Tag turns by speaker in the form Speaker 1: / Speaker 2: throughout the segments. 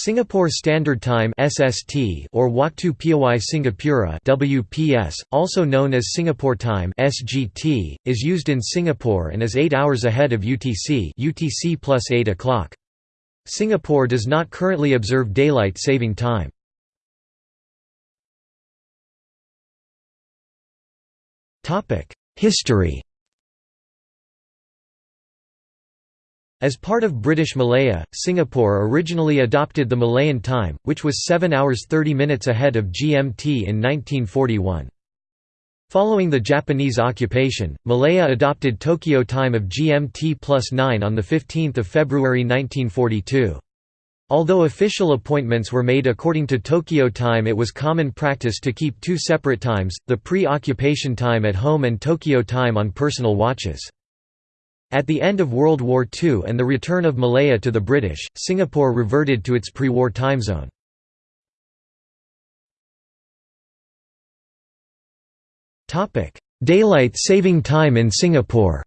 Speaker 1: Singapore Standard Time (SST) or Waktu Piawai Singapura (WPS), also known as Singapore Time (SGT), is used in Singapore and is 8 hours ahead of UTC (UTC plus 8 o'clock). Singapore does not currently observe daylight saving time. Topic: History As part of British Malaya, Singapore originally adopted the Malayan time, which was 7 hours 30 minutes ahead of GMT in 1941. Following the Japanese occupation, Malaya adopted Tokyo time of GMT plus 9 on 15 February 1942. Although official appointments were made according to Tokyo time it was common practice to keep two separate times, the pre-occupation time at home and Tokyo time on personal watches. At the end of World War II and the return of Malaya to the British, Singapore reverted to its pre-war time zone. Daylight saving time in Singapore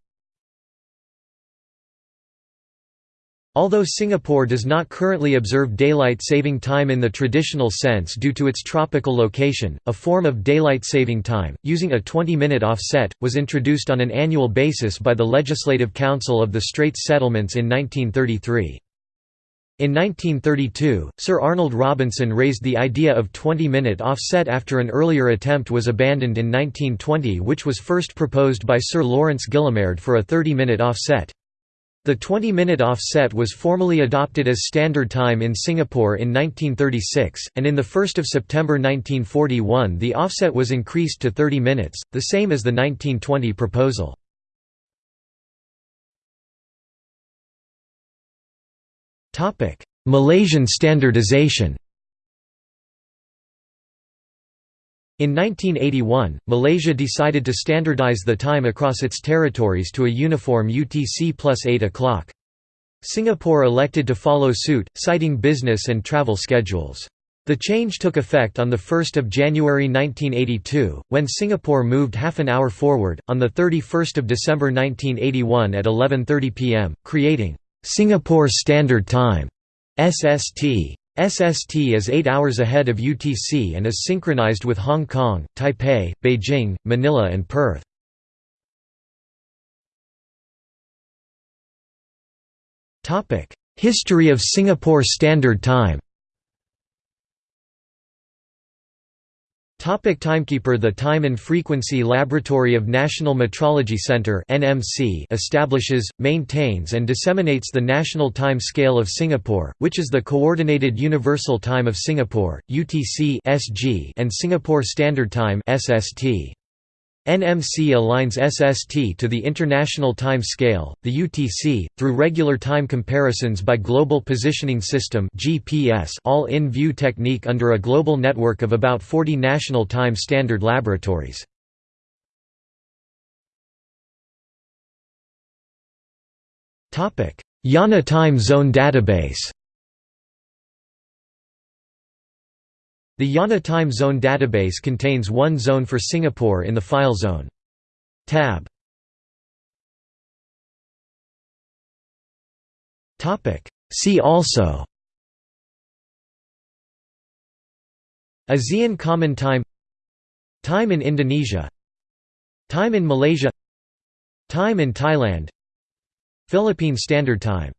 Speaker 1: Although Singapore does not currently observe daylight saving time in the traditional sense due to its tropical location, a form of daylight saving time, using a 20-minute offset, was introduced on an annual basis by the Legislative Council of the Straits Settlements in 1933. In 1932, Sir Arnold Robinson raised the idea of 20-minute offset after an earlier attempt was abandoned in 1920 which was first proposed by Sir Laurence Guillemard for a 30-minute offset. The 20-minute offset was formally adopted as standard time in Singapore in 1936, and in 1 September 1941 the offset was increased to 30 minutes, the same as the 1920 proposal. Malaysian standardization In 1981, Malaysia decided to standardize the time across its territories to a uniform UTC plus 8 o'clock. Singapore elected to follow suit, citing business and travel schedules. The change took effect on 1 January 1982, when Singapore moved half an hour forward, on 31 December 1981 at 11.30 pm, creating «Singapore Standard Time» SST. SST is 8 hours ahead of UTC and is synchronized with Hong Kong, Taipei, Beijing, Manila and Perth. History of Singapore Standard Time Topic Timekeeper The Time and Frequency Laboratory of National Metrology Centre (NMC) establishes, maintains and disseminates the National Time Scale of Singapore, which is the Coordinated Universal Time of Singapore (UTC) and Singapore Standard Time (SST). NMC aligns SST to the International Time Scale, the UTC, through regular time comparisons by Global Positioning System all-in-view technique under a global network of about 40 national time standard laboratories. IANA Time Zone Database The IANA Time Zone database contains one zone for Singapore in the file zone. Tab. See also. ASEAN Common Time. Time in Indonesia. Time in Malaysia. Time in Thailand. Philippine Standard Time